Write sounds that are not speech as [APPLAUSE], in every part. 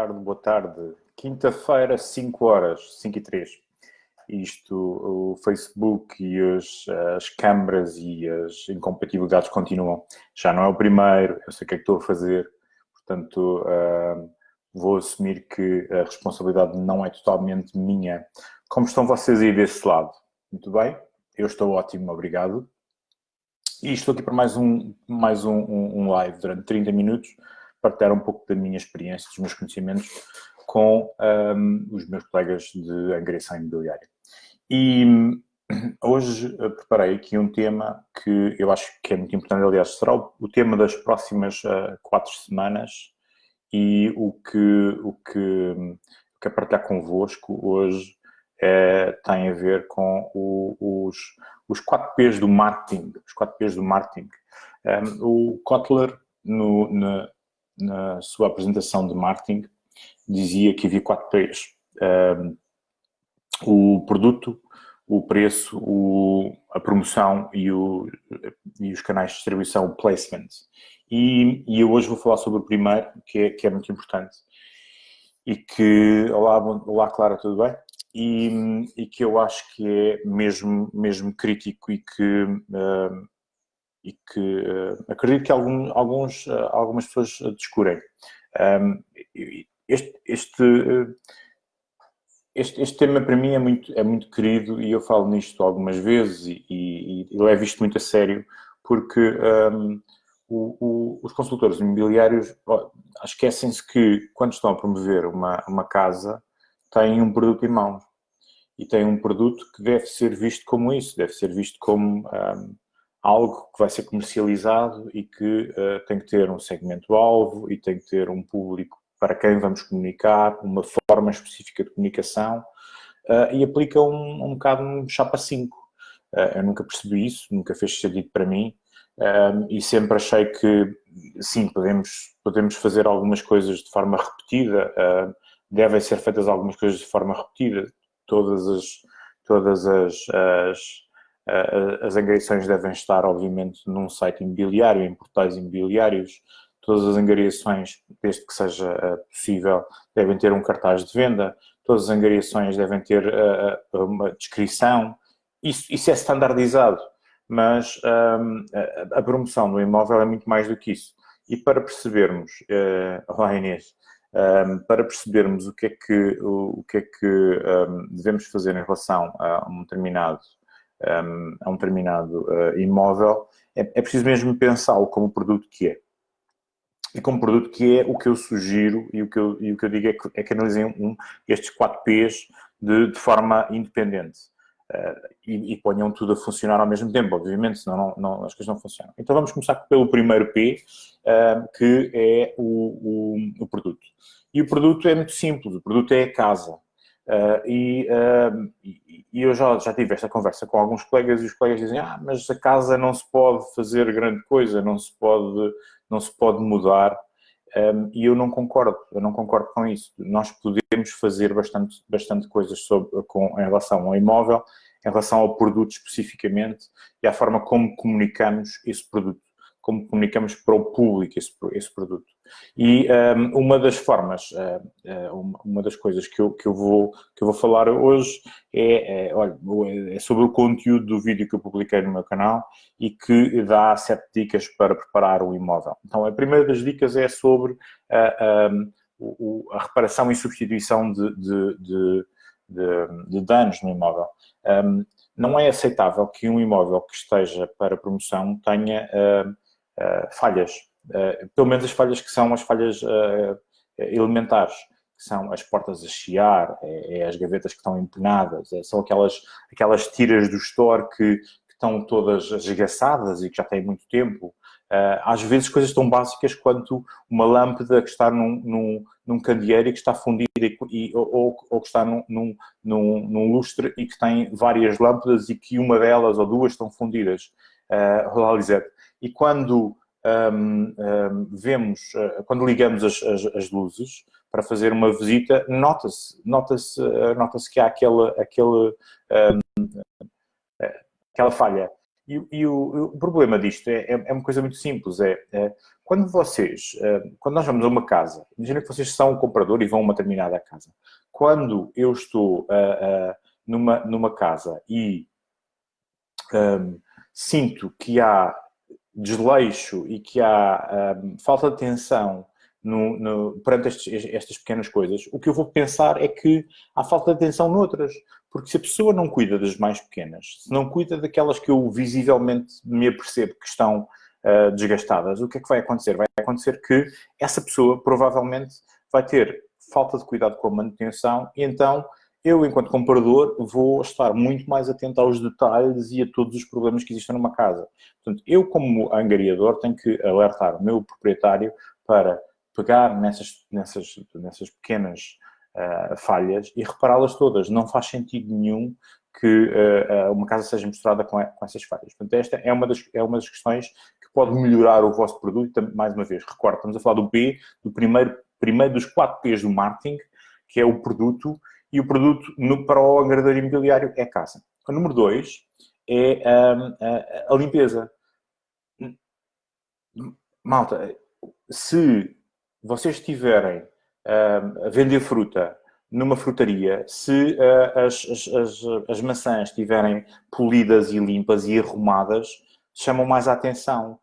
tarde, boa tarde. Quinta-feira, 5 horas, 5 e 3. Isto, o Facebook e as, as câmaras e as incompatibilidades continuam. Já não é o primeiro, eu sei o que é que estou a fazer, portanto, uh, vou assumir que a responsabilidade não é totalmente minha. Como estão vocês aí desse lado? Muito bem? Eu estou ótimo, obrigado. E estou aqui para mais um, mais um, um, um live durante 30 minutos, partilhar um pouco da minha experiência, dos meus conhecimentos com um, os meus colegas de angariação imobiliária. E hum, hoje preparei aqui um tema que eu acho que é muito importante, aliás, será o, tema das próximas uh, quatro semanas e o que, o que hum, quero partilhar convosco hoje é, tem a ver com o, os, os 4 P's do marketing. Os 4 P's do marketing. Um, o Kotler, no, na, na, sua apresentação de marketing, dizia que havia 4 P's. Um, o produto, o preço, o, a promoção e, o, e, os canais de distribuição, o placement. E, e, eu hoje vou falar sobre o primeiro, que é, que é muito importante. E que... Olá, olá Clara, tudo bem? e, e, que eu acho que é mesmo, mesmo crítico e que, e que uh, acredito que algum, alguns, uh, algumas pessoas descurem. Um, este, este, este, este, tema para mim é muito, é muito querido e eu falo nisto algumas vezes e, e, e levo isto muito a sério porque um, o, o, os consultores imobiliários esquecem-se que quando estão a promover uma, uma casa têm um produto em mãos. E têm um produto que deve ser visto como isso, deve ser visto como um, algo que vai ser comercializado e que uh, tem que ter um segmento-alvo e tem que ter um público para quem vamos comunicar, uma forma específica de comunicação uh, e aplica um, um bocado um chapa 5. Uh, eu nunca percebi isso, nunca fez sentido para mim um, e sempre achei que, sim, podemos, podemos fazer algumas coisas de forma repetida, devem ser feitas algumas coisas de forma repetida. Todas as, todas as, as, as angariações devem estar, obviamente, num site imobiliário, em portais imobiliários. Todas as angariações, desde que seja eh, possível, devem ter um cartaz de venda. Todas as angariações devem ter eh, eh, uma descrição. Isso, isso é standardizado, mas um, a, promoção do imóvel é muito mais do que isso. E para percebermos, uh, olá Inês, um, para percebermos o que é que, o, que, é que um, devemos fazer em relação a um determinado, um, a um determinado uh, imóvel, é, é, preciso mesmo pensá-lo como produto que é. E como produto que é, o que eu sugiro e o que eu, e o que eu digo é que, é que analisem um, estes 4 P's de, de forma independente. Uh, e, e, ponham tudo a funcionar ao mesmo tempo, obviamente, senão não, não, as coisas não funcionam. Então vamos começar pelo primeiro P, uh, que é o, o, o, produto. E o produto é muito simples, o produto é a casa. Uh, e, e, e, eu já, já tive esta conversa com alguns colegas e os colegas dizem ah, mas a casa não se pode fazer grande coisa, não se pode, não se pode mudar. Um, e eu não concordo, eu não concordo com isso. Nós podemos fazer bastante, bastante coisas sobre, com, em relação ao imóvel, em relação ao produto especificamente e à forma como comunicamos esse produto, como comunicamos para o público esse, esse produto. E um, uma das formas, uh, uma das coisas que eu, que eu, vou, que eu vou falar hoje é, é, olha, é sobre o conteúdo do vídeo que eu publiquei no meu canal e que dá sete dicas para preparar o imóvel. Então, a primeira das dicas é sobre uh, um, o, a reparação e substituição de, de, de, de danos no imóvel. Um, não é aceitável que um imóvel que esteja para promoção tenha uh, uh, falhas eh, pelo menos as falhas que são as falhas uh, elementares, que são as portas a chiar, é, as gavetas que estão empenadas, são aquelas, aquelas tiras do store que, que, estão todas esgaçadas e que já têm muito tempo. Às vezes coisas tão básicas quanto uma lâmpada que está num, num, num candeeiro e que está fundida e, ou, ou, que está num, num, num, lustre e que tem várias lâmpadas e que uma delas ou duas estão fundidas. Uh, Lisette. E quando um, um, vemos, uh, quando ligamos as, as, as, luzes para fazer uma visita, nota-se nota-se uh, nota que há aquele, aquele, um, aquela falha. E, e o, o, problema disto é, é, é, uma coisa muito simples, é, é quando vocês, eh, quando nós vamos a uma casa, imagina que vocês são um comprador e vão a uma determinada casa. Quando eu estou uh, uh, numa, numa casa e um, sinto que há desleixo e que há um, falta de atenção no, no, perante estes, estas pequenas coisas, o que eu vou pensar é que há falta de atenção noutras. Porque se a pessoa não cuida das mais pequenas, se não cuida daquelas que eu visivelmente me apercebo que estão uh, desgastadas, o que é que vai acontecer? Vai acontecer que essa pessoa provavelmente vai ter falta de cuidado com a manutenção e então eu, enquanto comprador, vou estar muito mais atento aos detalhes e a todos os problemas que existem numa casa. Portanto, eu, como angariador, tenho que alertar o meu proprietário para pegar nessas, nessas, nessas pequenas uh, falhas e repará-las todas. Não faz sentido nenhum que uh, uma casa seja mostrada com, com, essas falhas. Portanto, esta é uma, das, é uma das questões que pode melhorar o vosso produto. Mais uma vez, recordo, estamos a falar do P, do primeiro, primeiro dos quatro P's do marketing, que é o produto, e o produto no, para o agregador imobiliário é a casa. O número dois é um, a, a limpeza. Malta, se vocês estiverem uh, a vender fruta numa frutaria, se uh, as, as, as, maçãs estiverem polidas e limpas e arrumadas, chamam mais a atenção.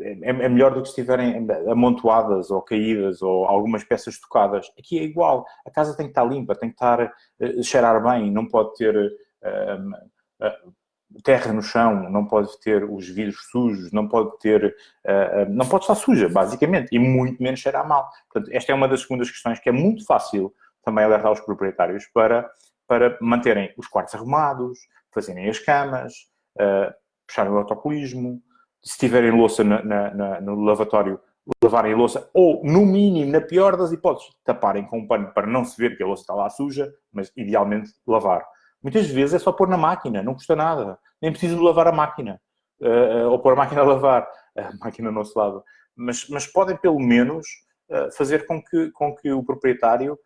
É, é melhor do que estiverem amontoadas ou caídas ou algumas peças tocadas. Aqui é igual. A casa tem que estar limpa, tem que estar, uh, cheirar bem, não pode ter uh, terra no chão, não pode ter os vidros sujos, não pode ter, uh, não pode estar suja, basicamente, e muito menos cheirar mal. Portanto, esta é uma das segundas questões que é muito fácil também alertar os proprietários para, para manterem os quartos arrumados, fazerem as camas, uh, puxarem o autocolismo, se tiverem louça na, na, na, no lavatório, lavarem louça, ou, no mínimo, na pior das hipóteses, taparem com um pano para não se ver que a louça está lá suja, mas, idealmente, lavar. Muitas vezes é só pôr na máquina, não custa nada. Nem preciso lavar a máquina. Uh, ou pôr a máquina a lavar. [LAUGHS] A máquina não se lava. Mas, mas podem, pelo menos, uh, fazer com que, com que o proprietário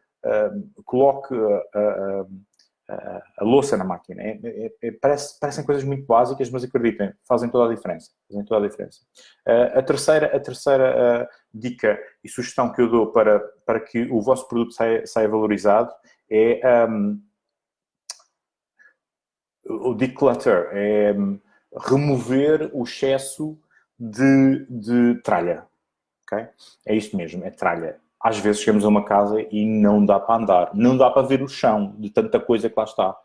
coloque a, louça na máquina. É, é, é, parece, parecem coisas muito básicas, mas acreditem, fazem toda a diferença. Fazem toda a diferença. a terceira, a terceira dica e sugestão que eu dou para, para que o vosso produto saia, saia valorizado é... Um, o declutter é hum, remover o excesso de, de tralha. Okay? É isto mesmo, é tralha. Às vezes chegamos a uma casa e não dá para andar, não dá para ver o chão de tanta coisa que lá está.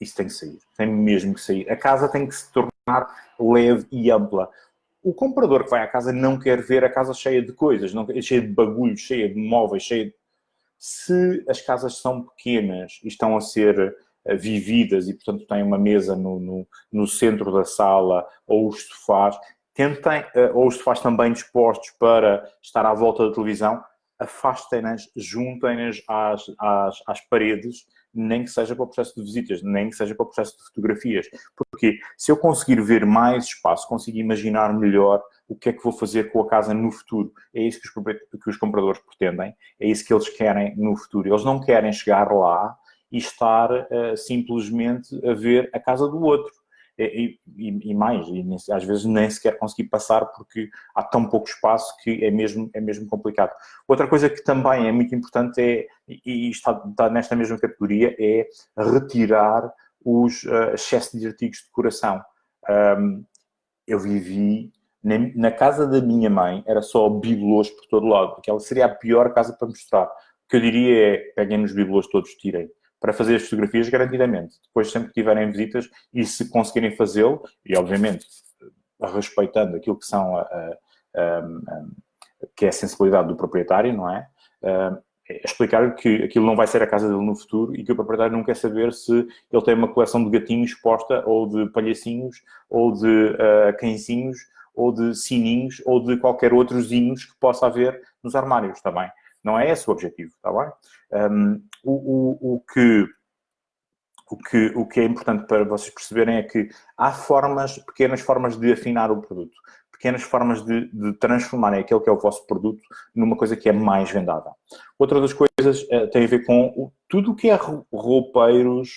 Isso tem que sair, tem mesmo que sair. A casa tem que se tornar leve e ampla. O comprador que vai à casa não quer ver a casa cheia de coisas, não, cheia de bagulhos, cheia de móveis, cheia de... Se as casas são pequenas e estão a ser eh, vividas e, portanto, têm uma mesa no, no, no centro da sala ou os sofás, tentem, eh, ou os sofás também dispostos para estar à volta da televisão, afastem-nas, juntem-nas às, às, às paredes, nem que seja para o processo de visitas, nem que seja para o processo de fotografias. Porque se eu conseguir ver mais espaço, consigo imaginar melhor o que é que vou fazer com a casa no futuro. É isso que os, que os compradores pretendem, é isso que eles querem no futuro. Eles não querem chegar lá e estar uh, simplesmente a ver a casa do outro. E, e, e mais, e às vezes nem sequer conseguir passar porque há tão pouco espaço que é mesmo, é mesmo complicado. Outra coisa que também é muito importante é, e está, está nesta mesma categoria, é retirar os uh, excessos de artigos de decoração. Um, eu vivi na, casa da minha mãe, era só bibelôs por todo lado. Aquela seria a pior casa para mostrar. O que eu diria é, peguem nos bibelôs todos, tirem para fazer as fotografias garantidamente. Depois, sempre que tiverem visitas e se conseguirem fazê-lo, e obviamente respeitando aquilo que são a, a, a, que é a sensibilidade do proprietário, não é? é explicar que aquilo não vai ser a casa dele no futuro e que o proprietário não quer saber se ele tem uma coleção de gatinhos exposta ou de palhacinhos ou de uh, cãezinhos ou de sininhos ou de qualquer outros que possa haver nos armários também. Não é esse o objetivo, está bem? Um, o, o, o, que, o, que, o que é importante para vocês perceberem é que há formas, pequenas formas de afinar o produto, pequenas formas de, de transformarem aquele que é o vosso produto numa coisa que é mais vendável. Outra das coisas uh, tem a ver com o, tudo o que é roupeiros,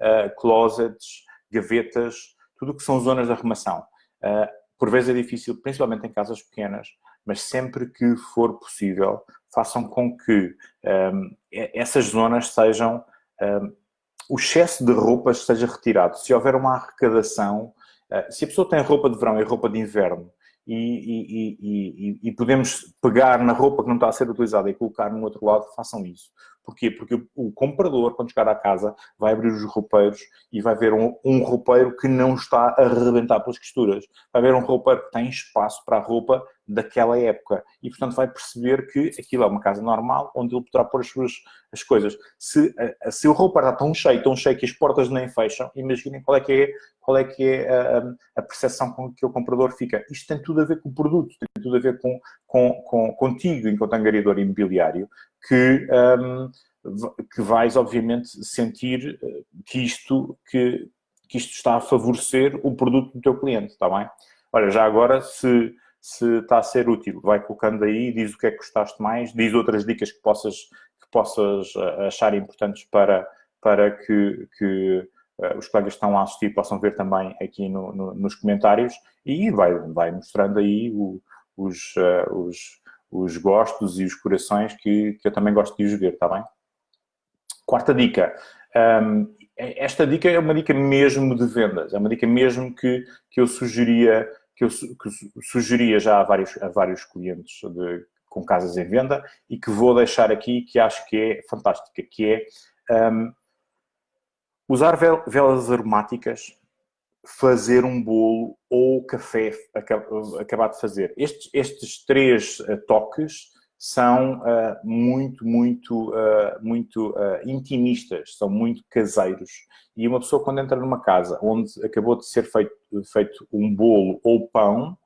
uh, closets, gavetas, tudo o que são zonas de arrumação. Uh, por vezes é difícil, principalmente em casas pequenas, mas sempre que for possível, façam com que um, essas zonas sejam... Um, o excesso de roupas seja retirado. Se houver uma arrecadação, uh, se a pessoa tem roupa de verão e roupa de inverno e, e, e, e, podemos pegar na roupa que não está a ser utilizada e colocar no outro lado, façam isso. Porquê? Porque o, comprador, quando chegar à casa, vai abrir os roupeiros e vai ver um, um roupeiro que não está a arrebentar pelas costuras. Vai ver um roupeiro que tem espaço para a roupa daquela época. E, portanto, vai perceber que aquilo é uma casa normal, onde ele poderá pôr as suas as coisas. Se, se o roupeiro está tão cheio, tão cheio que as portas nem fecham, imaginem qual é que é, qual é, que é a, a percepção com que o comprador fica. Isto tem tudo a ver com o produto, tem tudo a ver com, com, com contigo, enquanto angariador imobiliário, que... Um, que vais, obviamente, sentir eh, que isto, que, que isto está a favorecer o produto do teu cliente, está bem? Olha, já agora, se, se está a ser útil, vai colocando aí, diz o que é que gostaste mais, diz outras dicas que possas, que possas eh, achar importantes para, para que, que os colegas que estão a assistir possam ver também aqui no, no, nos comentários e vai, vai mostrando aí o, os, uh, os, os gostos e os corações que, que eu também gosto de os ver, está bem? Quarta dica. Um, esta dica é uma dica mesmo de vendas. É uma dica mesmo que, que eu sugeria que eu que sugeria já a vários, a vários clientes de, com casas em venda e que vou deixar aqui, que acho que é fantástica, que é um, usar velas aromáticas, fazer um bolo ou café acabar de fazer. Estes, estes três uh, toques são uh, muito, muito, uh, muito uh, intimistas, são muito caseiros. E uma pessoa quando entra numa casa onde acabou de ser feito, feito um bolo ou pão,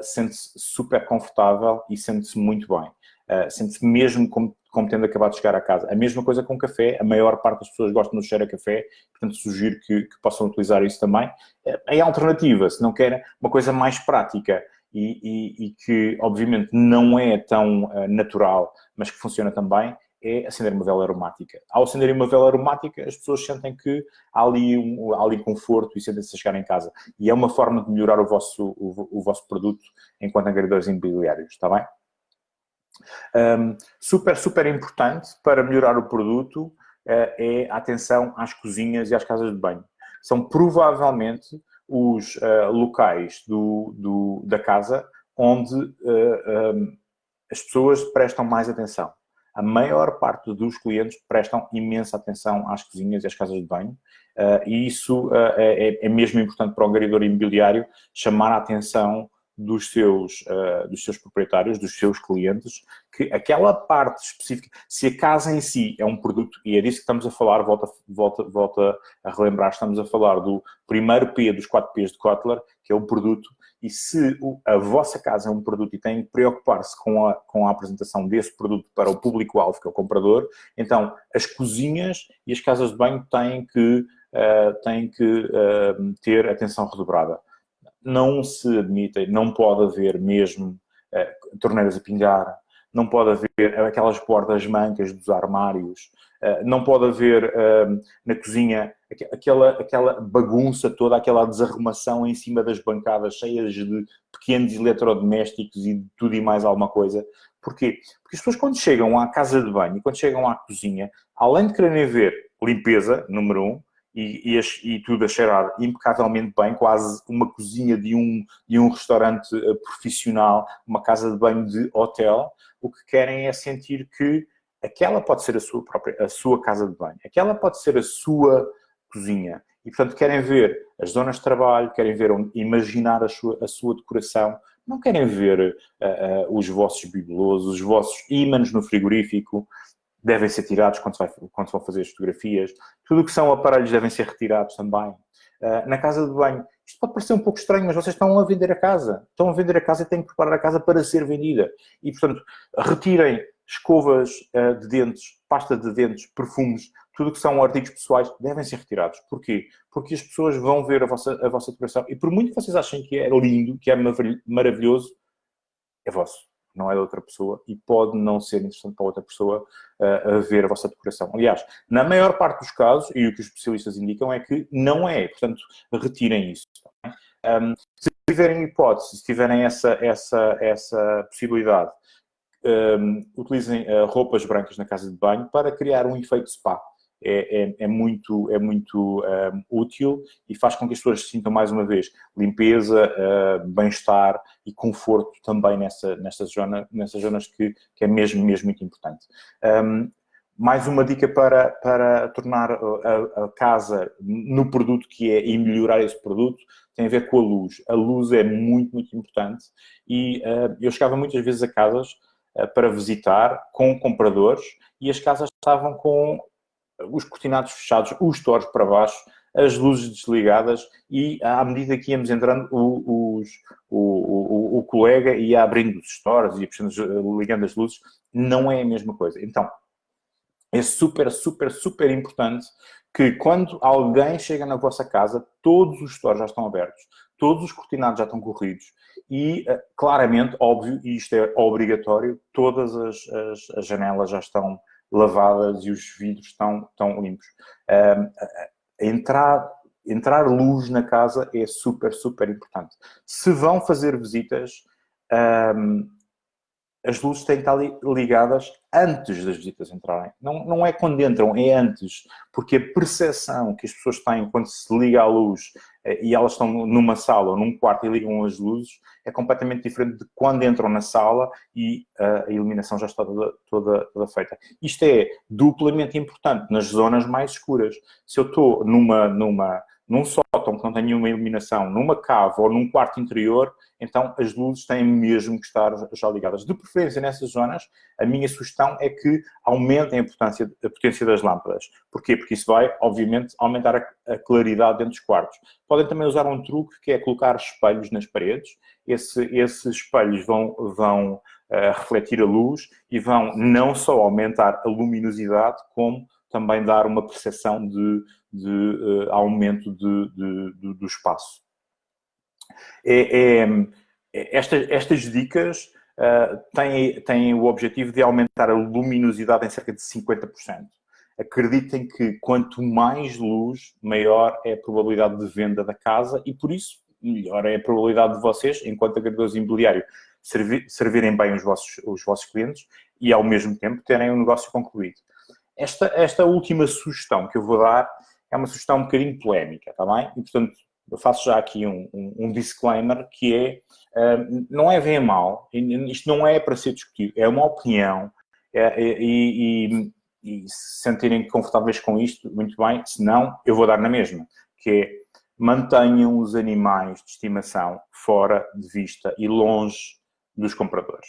sente-se super confortável e sente-se muito bem. sente-se mesmo como, como tendo acabado de chegar à casa. A mesma coisa com café, a maior parte das pessoas gostam do cheiro a café, portanto sugiro que, que possam utilizar isso também. É alternativa, se não querem uma coisa mais prática, e, e, e que, obviamente, não é tão uh, natural, mas que funciona também, é acender uma vela aromática. Ao acender uma vela aromática, as pessoas sentem que há ali, um, há ali conforto e sentem-se a chegar em casa. E é uma forma de melhorar o vosso, o, o vosso produto enquanto agregadores imobiliários, está bem? Um, super, super importante para melhorar o produto uh, é a atenção às cozinhas e às casas de banho. São provavelmente os uh, locais do, do, da casa onde uh, eh, um, as pessoas prestam mais atenção. A maior parte dos clientes prestam imensa atenção às cozinhas e às casas de banho e isso é, é, mesmo importante para o angariador imobiliário chamar a atenção dos seus, uh, dos seus proprietários, dos seus clientes, que aquela parte específica, se a casa em si é um produto, e é disso que estamos a falar, volta, volta, volta a relembrar, estamos a falar do primeiro P dos 4 Ps de Kotler, que é o produto, e se a vossa casa é um produto e tem que preocupar-se com a, com a apresentação desse produto para o público-alvo, que é o comprador, então as cozinhas e as casas de banho têm que, uh, têm que uh, ter atenção redobrada não se admitem, não pode haver mesmo uh, torneiras a pingar, não pode haver aquelas portas mancas dos armários, uh, não pode haver uh, na cozinha aquela, aquela bagunça toda, aquela desarrumação em cima das bancadas cheias de pequenos eletrodomésticos e de tudo e mais alguma coisa. Porquê? Porque as pessoas quando chegam à casa de banho quando chegam à cozinha, além de quererem ver limpeza, número um, e, e, e, tudo a cheirar impecavelmente bem, quase uma cozinha de um, de um restaurante eh, profissional, uma casa de banho de hotel, o que querem é sentir que aquela pode ser a sua própria, a sua casa de banho, aquela pode ser a sua cozinha. E, portanto, querem ver as zonas de trabalho, querem ver, imaginar a sua, a sua decoração, não querem ver uh, uh, os vossos bibelosos, os vossos ímãs no frigorífico, devem ser tirados quando se, vai, quando se vão fazer as fotografias. Tudo o que são aparelhos devem ser retirados também. Uh, na casa de banho, isto pode parecer um pouco estranho, mas vocês estão a vender a casa. Estão a vender a casa e têm que preparar a casa para ser vendida. E, portanto, retirem escovas uh, de dentes, pasta de dentes, perfumes, tudo o que são artigos pessoais, devem ser retirados. Porquê? Porque as pessoas vão ver a vossa, a vossa decoração e por muito que vocês achem que é lindo, que é maravilhoso, é vosso não é da outra pessoa e pode não ser interessante para outra pessoa uh, a ver a vossa decoração. Aliás, na maior parte dos casos, e o que os especialistas indicam é que não é, portanto, retirem isso. Um, se tiverem hipótese, se tiverem essa, essa, essa possibilidade, um, utilizem uh, roupas brancas na casa de banho para criar um efeito spa é, é, é muito, é muito um, útil e faz com que as pessoas sintam, mais uma vez, limpeza, uh, bem-estar e conforto também nessa, nessas, zona, nessas zonas que, que é mesmo, mesmo muito importante. Um, mais uma dica para, para tornar a, a, casa no produto que é e melhorar esse produto tem a ver com a luz. A luz é muito, muito importante e uh, eu chegava muitas vezes a casas uh, para visitar com compradores e as casas estavam com os cortinados fechados, os stores para baixo, as luzes desligadas e à medida que íamos entrando, o, os, o, o, o, colega ia abrindo os stores, ia ligando as luzes, não é a mesma coisa. Então, é super, super, super importante que quando alguém chega na vossa casa, todos os stores já estão abertos, todos os cortinados já estão corridos e, eh, claramente, óbvio, e isto é obrigatório, todas as, as, as janelas já estão lavadas e os vidros estão, estão limpos. Um, entrar, entrar luz na casa é super, super importante. Se vão fazer visitas, um, as luzes têm que estar ligadas antes das visitas entrarem. Não, não é quando entram, é antes. Porque a percepção que as pessoas têm quando se liga a luz eh, e elas estão numa sala ou num quarto e ligam as luzes é completamente diferente de quando entram na sala e uh, a iluminação já está toda, toda, toda, feita. Isto é duplamente importante nas zonas mais escuras. Se eu estou numa, numa, num sótão que não tem nenhuma iluminação, numa cave ou num quarto interior, então as luzes têm mesmo que estar já ligadas. De preferência nessas zonas, a minha sugestão é que aumentem a a potência das lâmpadas. Porquê? Porque isso vai, obviamente, aumentar a, a claridade dentro dos quartos. Podem também usar um truque que é colocar espelhos nas paredes. Esse, esses espelhos vão, vão uh, refletir a luz e vão não só aumentar a luminosidade, como também dar uma percepção de, de uh, aumento de, de, do espaço. É, é, é, esta, estas dicas uh, têm, têm o objetivo de aumentar a luminosidade em cerca de 50%. Acreditem que quanto mais luz, maior é a probabilidade de venda da casa e, por isso, melhor é a probabilidade de vocês, enquanto agregadores imobiliário, servir, servirem bem os vossos, os vossos clientes e, ao mesmo tempo, terem o um negócio concluído. Esta, esta última sugestão que eu vou dar é uma sugestão um bocadinho polémica, está bem? E, portanto, eu faço já aqui um, um, um disclaimer que é, uh, não é bem mal, isto não é para ser discutido, é uma opinião é, é, e, e, e se sentirem confortáveis com isto, muito bem, se não, eu vou dar na mesma, que é mantenham os animais de estimação fora de vista e longe dos compradores.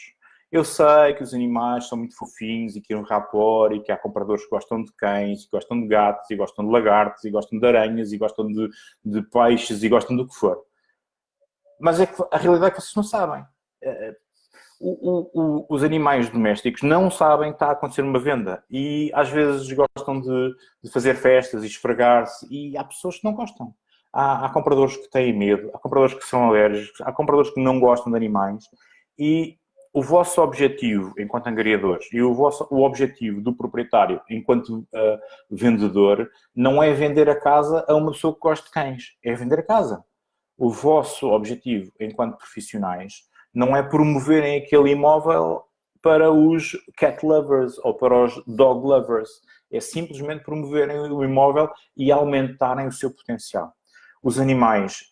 Eu sei que os animais são muito fofinhos e que um rapor e que há compradores que gostam de cães, que gostam de gatos, e gostam de lagartos, e gostam de aranhas, e gostam de, de peixes, e gostam do que for. Mas é a realidade é que vocês não sabem. Eh, o, o, o, os animais domésticos não sabem que está a acontecer uma venda e às vezes gostam de, de fazer festas e esfregar-se e há pessoas que não gostam. Há, há compradores que têm medo, há compradores que são alérgicos, há compradores que não gostam de animais e o vosso objetivo enquanto angariadores e o, vosso, o objetivo do proprietário enquanto uh, vendedor não é vender a casa a uma pessoa que gosta de cães, é vender a casa. O vosso objetivo enquanto profissionais não é promoverem aquele imóvel para os cat lovers ou para os dog lovers. É simplesmente promoverem o imóvel e aumentarem o seu potencial. Os animais,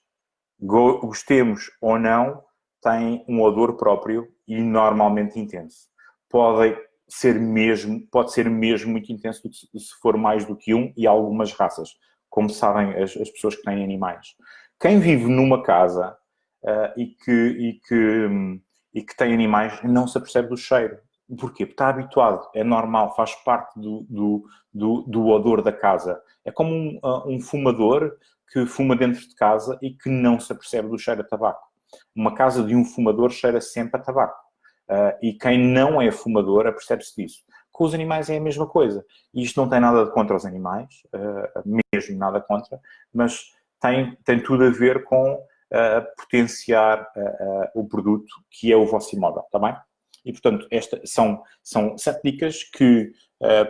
gostemos ou não, têm um odor próprio e normalmente intenso. Pode ser mesmo, pode ser mesmo muito intenso se for mais do que um e algumas raças, como sabem as, as pessoas que têm animais. Quem vive numa casa uh, e, que, e, que, e que tem animais não se apercebe do cheiro. Porquê? Porque está habituado, é normal, faz parte do, do, do, do odor da casa. É como um, uh, um fumador que fuma dentro de casa e que não se apercebe do cheiro a tabaco. Uma casa de um fumador cheira sempre a tabaco. Uh, e quem não é fumador apercebe-se disso. Com os animais é a mesma coisa. E isto não tem nada contra os animais, uh, mesmo nada contra, mas tem, tem tudo a ver com uh, potenciar o produto que é o vosso imóvel, está bem? E, portanto, esta, são, são sete dicas que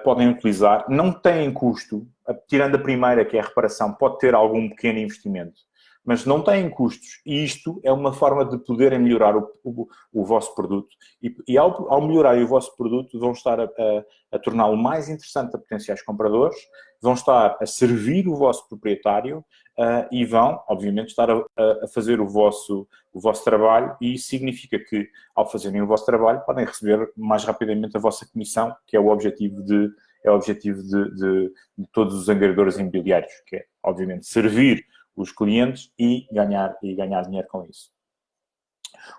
podem utilizar, não têm custo, tirando a primeira, que é a reparação, pode ter algum pequeno investimento, mas não têm custos. E isto é uma forma de poderem melhorar o, o, o vosso produto. E, e ao, ao melhorar o vosso produto, vão estar a, a, a torná-lo mais interessante a potenciais compradores, vão estar a servir o vosso proprietário uh, e vão, obviamente, estar a, a, fazer o vosso, o vosso trabalho e significa que, ao fazerem o vosso trabalho, podem receber mais rapidamente a vossa comissão, que é o objetivo de, é o objetivo de, de, de todos os angariadores imobiliários, que é, obviamente, servir os clientes e ganhar, e ganhar dinheiro com isso.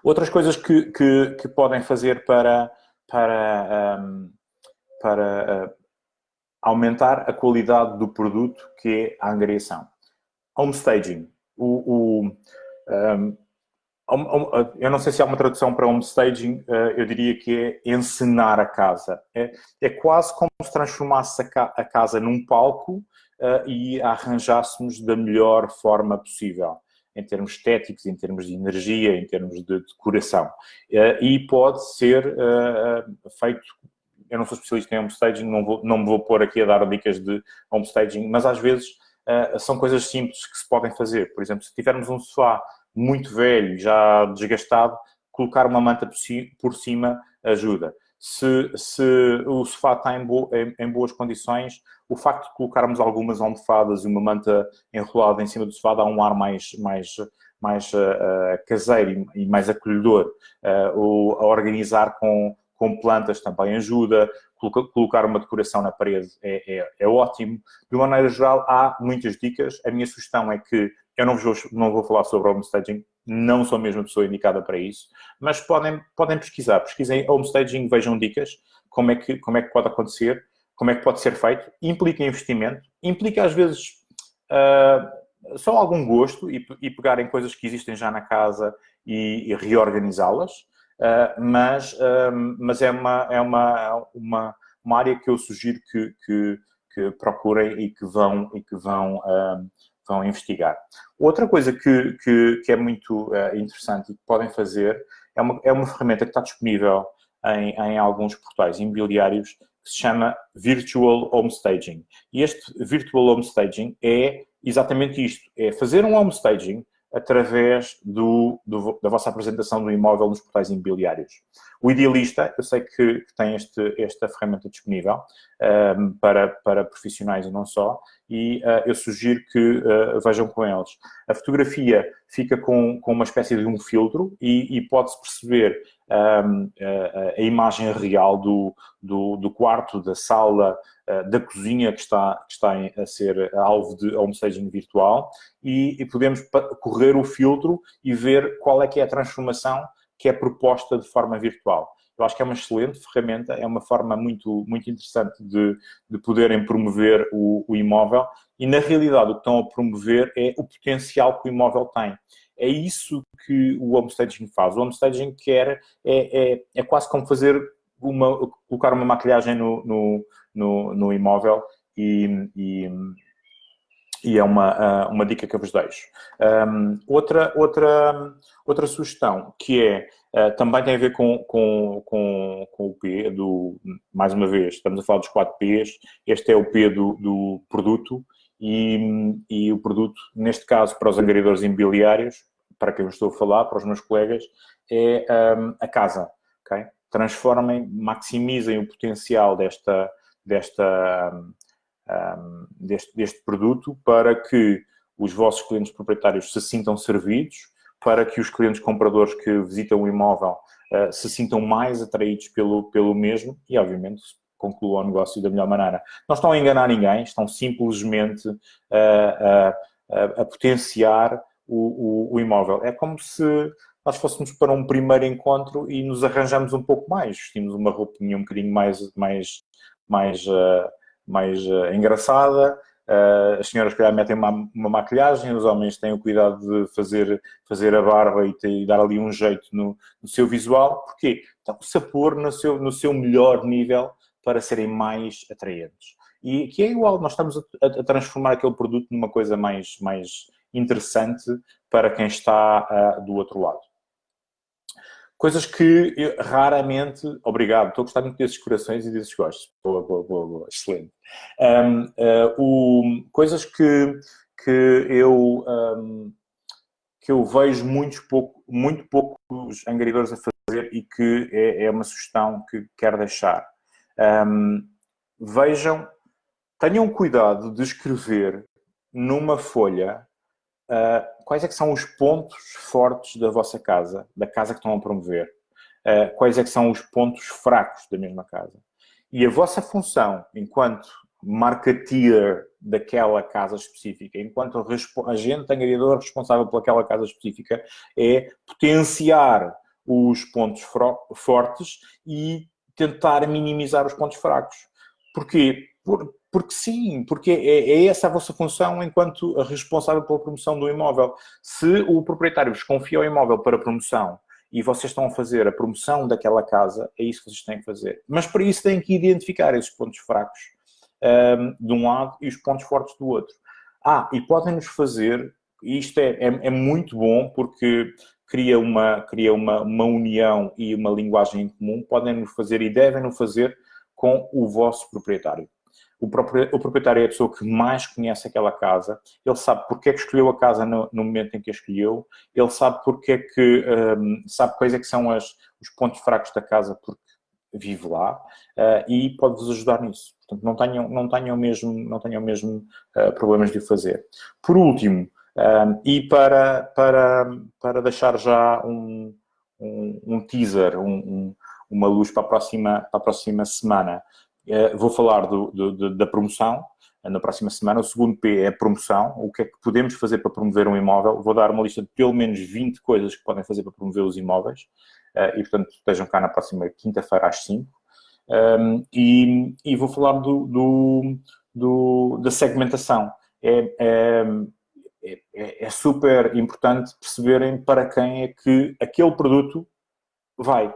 Outras coisas que, que, que podem fazer para, para, um, para uh, aumentar a qualidade do produto, que é a angariação. Homestaging. O, o, um, eu não sei se há uma tradução para homestaging, uh, eu diria que é encenar a casa. É, é quase como se transformasse a, ca a casa num palco e a arranjássemos da melhor forma possível, em termos estéticos, em termos de energia, em termos de decoração. Uh, e pode ser uh, feito, eu não sou especialista em homestaging, não, vou, não me vou pôr aqui a dar dicas de homestaging, mas às vezes são coisas simples que se podem fazer. Por exemplo, se tivermos um sofá muito velho, já desgastado, colocar uma manta por cima ajuda. Se, se o sofá está em, bo, em, em, boas condições, o facto de colocarmos algumas almofadas e uma manta enrolada em cima do sofá dá um ar mais, mais, mais uh, caseiro e, mais acolhedor. Uh, o, a organizar com, com plantas também ajuda, colocar uma decoração na parede é, é, é, ótimo. De uma maneira geral, há muitas dicas. A minha sugestão é que eu não vou, não vou falar sobre homestaging, não sou a mesma pessoa indicada para isso, mas podem, podem pesquisar. Pesquisem homestaging, vejam dicas, como é, que, como é que pode acontecer, como é que pode ser feito. Implica investimento, implica às vezes uh, só algum gosto e, e pegarem coisas que existem já na casa e, e reorganizá-las, uh, mas, uh, mas é, uma, é uma, uma, uma área que eu sugiro que, que, que procurem e que vão, e que vão vão investigar. Outra coisa que, que, que é muito uh, interessante e que podem fazer é uma, é uma ferramenta que está disponível em, em alguns portais imobiliários que se chama Virtual Homestaging. E este Virtual Homestaging é exatamente isto, é fazer um homestaging através do, do, da vossa apresentação do imóvel nos portais imobiliários. O Idealista, eu sei que, que tem este, esta ferramenta disponível um, para, para profissionais e não só, e uh, eu sugiro que uh, vejam com eles. A fotografia fica com, com uma espécie de um filtro e, e pode-se perceber um, a, a, imagem real do, do, do quarto, da sala, da cozinha que está, que está a ser alvo de homestaging virtual e, e podemos correr o filtro e ver qual é que é a transformação que é proposta de forma virtual. Eu acho que é uma excelente ferramenta, é uma forma muito, muito interessante de, de poderem promover o, o imóvel e, na realidade, o que estão a promover é o potencial que o imóvel tem. É isso que o homestaging faz. O homestaging quer, é, é, é quase como fazer uma, colocar uma maquilhagem no, no, no, no imóvel e, e, e, é uma, uma dica que eu vos deixo. Um, outra, outra, outra sugestão que é Uh, também tem a ver com, com, com, com, o P, do, mais uma vez, estamos a falar dos 4 Ps, este é o P do, do produto e, e, o produto, neste caso, para os angariadores imobiliários, para quem eu estou a falar, para os meus colegas, é um, a casa, ok? Transformem, maximizem o potencial desta, desta, um, deste, deste produto para que os vossos clientes proprietários se sintam servidos, para que os clientes compradores que visitam o imóvel uh, se sintam mais atraídos pelo, pelo mesmo e, obviamente, concluam o negócio da melhor maneira. Não estão a enganar ninguém, estão simplesmente a, a, a potenciar o, o, o, imóvel. É como se nós fôssemos para um primeiro encontro e nos arranjamos um pouco mais, vestimos uma roupinha um bocadinho mais, mais, mais, uh, mais uh, engraçada, Uh, as senhoras, calhar, metem uma, uma, maquilhagem, os homens têm o cuidado de fazer, fazer a barba e, ter, e dar ali um jeito no, no seu visual. Porquê? Estão-se a pôr no seu, no seu melhor nível para serem mais atraentes. E que é igual, nós estamos a, a, transformar aquele produto numa coisa mais, mais interessante para quem está do outro lado. Coisas que eu, raramente... Obrigado, estou a gostar muito desses corações e desses gostos. Boa, boa, boa, boa. excelente. Um, uh, o, coisas que, que eu... Um, que eu vejo muitos pouco, muito poucos angariadores a fazer e que é, é uma sugestão que quero deixar. Um, vejam, tenham cuidado de escrever numa folha uh, quais é que são os pontos fortes da vossa casa, da casa que estão a promover. Uh, quais é que são os pontos fracos da mesma casa. E a vossa função, enquanto marketeer daquela casa específica, enquanto agente angariador responsável pelaquela casa específica, é potenciar os pontos fortes e tentar minimizar os pontos fracos. Porquê? Por, porque sim, porque é, é, essa a vossa função enquanto responsável pela promoção do imóvel. Se o proprietário vos confia o imóvel para promoção e vocês estão a fazer a promoção daquela casa, é isso que vocês têm que fazer. Mas para isso têm que identificar esses pontos fracos um, de um lado e os pontos fortes do outro. Ah, e podem-nos fazer, isto é, é, é, muito bom porque cria, uma, cria uma, uma união e uma linguagem em comum, podem-nos fazer e devem-nos fazer com o vosso proprietário. O, proprietário é a pessoa que mais conhece aquela casa, ele sabe porque é que escolheu a casa no, no momento em que a escolheu, ele sabe porque é que, um, sabe quais é que são as, os pontos fracos da casa porque vive lá uh, e pode-vos ajudar nisso. Portanto, não tenham, não tenham mesmo, não tenham mesmo uh, problemas de o fazer. Por último, um, e para, para, para deixar já um, um, um teaser, um, uma luz para a próxima, para a próxima semana, vou falar do, do, da promoção, na próxima semana. O segundo P é promoção. O que é que podemos fazer para promover um imóvel? Vou dar uma lista de pelo menos 20 coisas que podem fazer para promover os imóveis. Uh, e, portanto, estejam cá na próxima quinta-feira às 5. Um, e, e, vou falar do, do, da segmentação. É, é, é, é, super importante perceberem para quem é que aquele produto vai.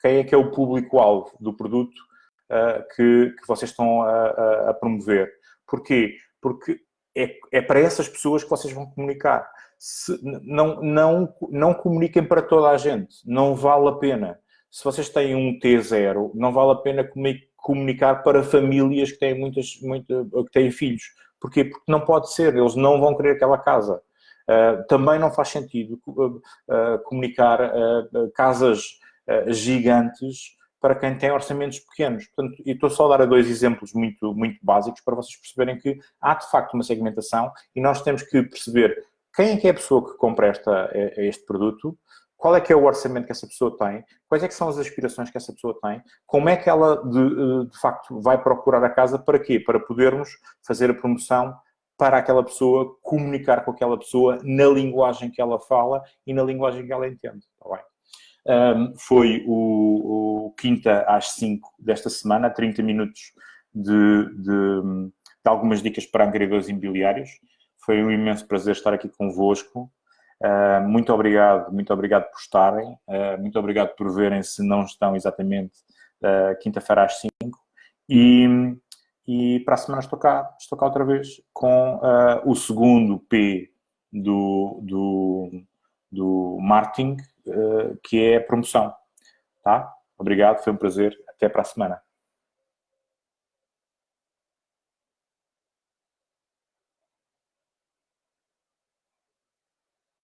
Quem é que é o público-alvo do produto que, que vocês estão a, a, promover. Porquê? Porque é, é, para essas pessoas que vocês vão comunicar. Se, não, não, não comuniquem para toda a gente. Não vale a pena se vocês têm um T0, não vale a pena comunicar para famílias que têm, muitas, muita, que têm filhos. Porquê? Porque não pode ser, eles não vão querer aquela casa. Uh, também não faz sentido uh, uh, comunicar casas gigantes para quem tem orçamentos pequenos. Portanto, e estou só a dar dois exemplos muito, muito básicos para vocês perceberem que há, de facto, uma segmentação e nós temos que perceber quem é que é a pessoa que compra esta, este produto, qual é que é o orçamento que essa pessoa tem, quais é que são as aspirações que essa pessoa tem, como é que ela, de, eh, de facto, vai procurar a casa, para quê? Para podermos fazer a promoção para aquela pessoa, comunicar com aquela pessoa na linguagem que ela fala e na linguagem que ela entende. Tá bem? Um, foi o, o, quinta às 5 desta semana, 30 minutos de, de, de algumas dicas para angariadores imobiliários. Foi um imenso prazer estar aqui convosco. Uh, muito obrigado, muito obrigado por estarem, uh, muito obrigado por verem se não estão exatamente uh, quinta-feira às 5 e, e para a semana estou cá, estou cá outra vez com o segundo P do, do, do marketing, que é promoção, tá? Obrigado, foi um prazer, até para a semana.